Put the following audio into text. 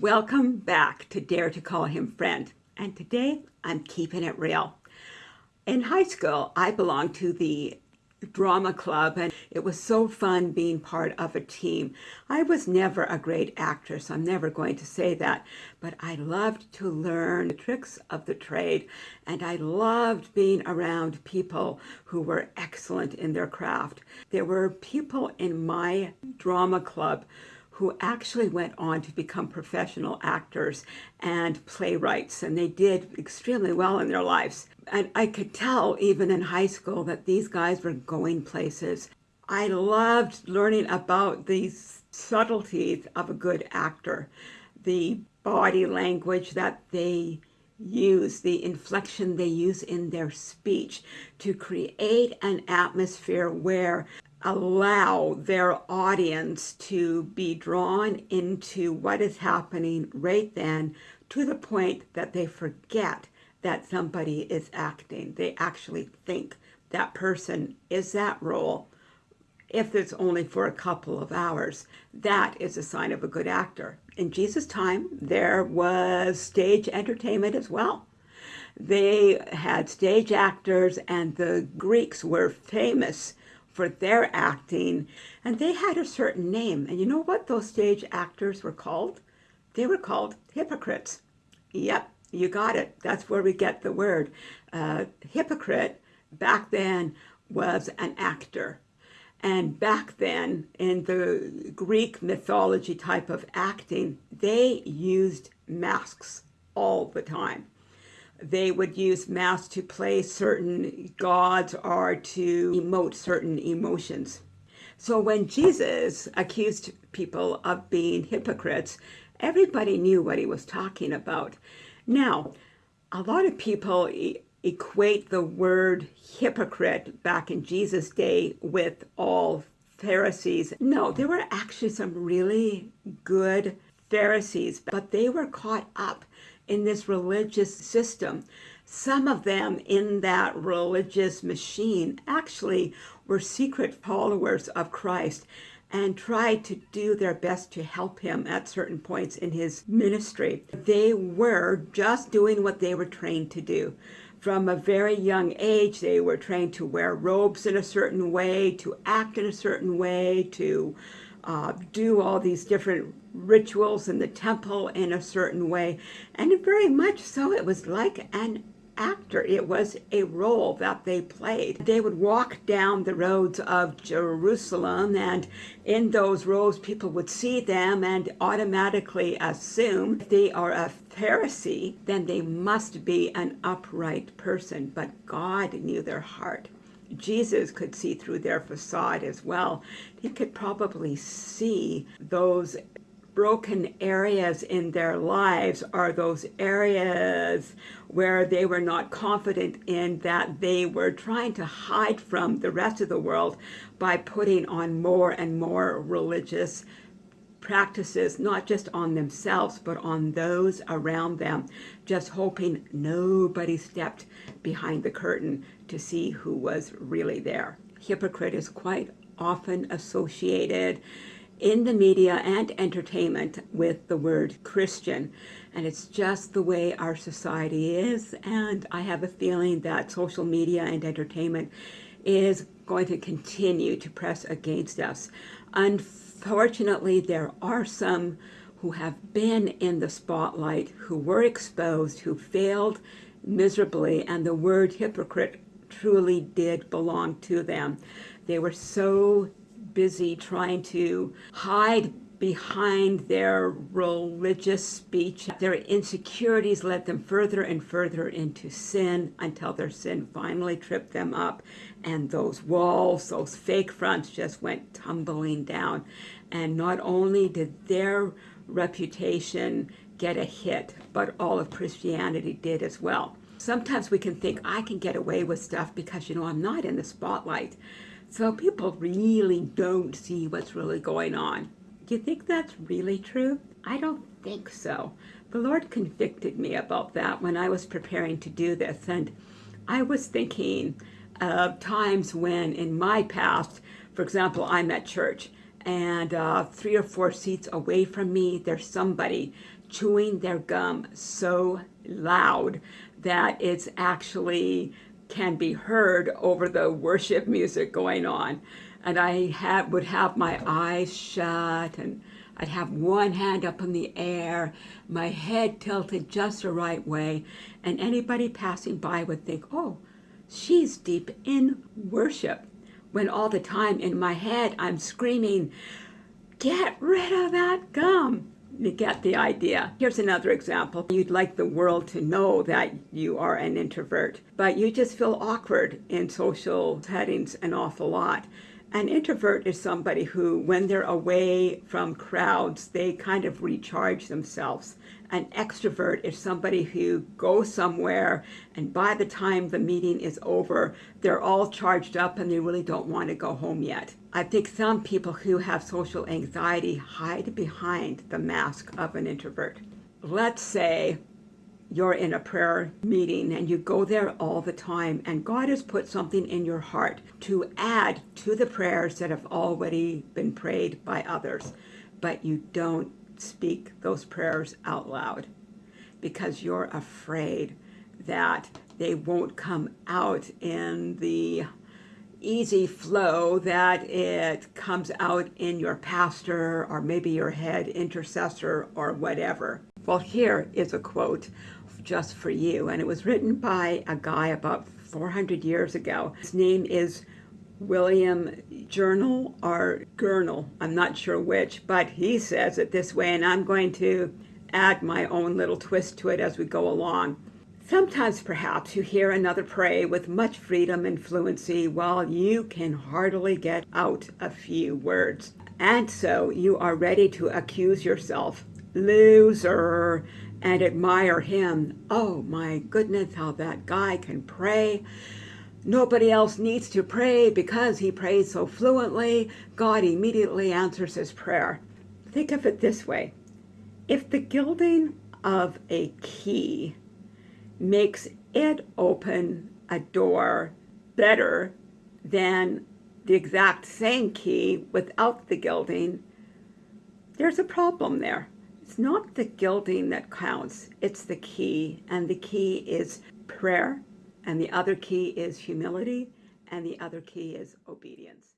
Welcome back to Dare to Call Him Friend. And today I'm keeping it real. In high school, I belonged to the drama club and it was so fun being part of a team. I was never a great actress, I'm never going to say that, but I loved to learn the tricks of the trade and I loved being around people who were excellent in their craft. There were people in my drama club who actually went on to become professional actors and playwrights, and they did extremely well in their lives. And I could tell even in high school that these guys were going places. I loved learning about these subtleties of a good actor, the body language that they use, the inflection they use in their speech to create an atmosphere where allow their audience to be drawn into what is happening right then to the point that they forget that somebody is acting. They actually think that person is that role. If it's only for a couple of hours, that is a sign of a good actor. In Jesus' time, there was stage entertainment as well. They had stage actors and the Greeks were famous for their acting, and they had a certain name. And you know what those stage actors were called? They were called hypocrites. Yep, you got it. That's where we get the word. Uh, hypocrite back then was an actor. And back then, in the Greek mythology type of acting, they used masks all the time they would use masks to play certain gods or to emote certain emotions. So when Jesus accused people of being hypocrites, everybody knew what he was talking about. Now, a lot of people equate the word hypocrite back in Jesus' day with all Pharisees. No, there were actually some really good Pharisees, but they were caught up in this religious system. Some of them in that religious machine actually were secret followers of Christ and tried to do their best to help him at certain points in his ministry. They were just doing what they were trained to do. From a very young age, they were trained to wear robes in a certain way, to act in a certain way, to uh, do all these different rituals in the temple in a certain way. And very much so, it was like an actor. It was a role that they played. They would walk down the roads of Jerusalem and in those roads people would see them and automatically assume if they are a Pharisee, then they must be an upright person. But God knew their heart. Jesus could see through their facade as well. He could probably see those broken areas in their lives are those areas where they were not confident in that they were trying to hide from the rest of the world by putting on more and more religious practices, not just on themselves, but on those around them, just hoping nobody stepped behind the curtain to see who was really there. Hypocrite is quite often associated in the media and entertainment with the word Christian. And it's just the way our society is. And I have a feeling that social media and entertainment is going to continue to press against us. Unfortunately, there are some who have been in the spotlight, who were exposed, who failed miserably, and the word hypocrite truly did belong to them. They were so busy trying to hide behind their religious speech. Their insecurities led them further and further into sin until their sin finally tripped them up and those walls, those fake fronts just went tumbling down. And not only did their reputation get a hit, but all of Christianity did as well. Sometimes we can think, I can get away with stuff because, you know, I'm not in the spotlight. So people really don't see what's really going on. You think that's really true? I don't think so. The Lord convicted me about that when I was preparing to do this. And I was thinking of times when in my past, for example, I'm at church and uh, three or four seats away from me, there's somebody chewing their gum so loud that it's actually can be heard over the worship music going on. And I had, would have my eyes shut and I'd have one hand up in the air, my head tilted just the right way, and anybody passing by would think, oh, she's deep in worship. When all the time in my head I'm screaming, get rid of that gum. You get the idea. Here's another example. You'd like the world to know that you are an introvert, but you just feel awkward in social settings an awful lot. An introvert is somebody who, when they're away from crowds, they kind of recharge themselves. An extrovert is somebody who goes somewhere and by the time the meeting is over, they're all charged up and they really don't want to go home yet. I think some people who have social anxiety hide behind the mask of an introvert. Let's say you're in a prayer meeting and you go there all the time and God has put something in your heart to add to the prayers that have already been prayed by others, but you don't speak those prayers out loud because you're afraid that they won't come out in the easy flow that it comes out in your pastor or maybe your head intercessor or whatever. Well, here is a quote just for you. And it was written by a guy about 400 years ago. His name is William Journal or Gurnall. I'm not sure which, but he says it this way, and I'm going to add my own little twist to it as we go along. Sometimes perhaps you hear another pray with much freedom and fluency while you can hardly get out a few words. And so you are ready to accuse yourself. Loser, and admire him. Oh my goodness, how that guy can pray. Nobody else needs to pray because he prays so fluently. God immediately answers his prayer. Think of it this way. If the gilding of a key makes it open a door better than the exact same key without the gilding, there's a problem there. It's not the gilding that counts, it's the key. And the key is prayer, and the other key is humility, and the other key is obedience.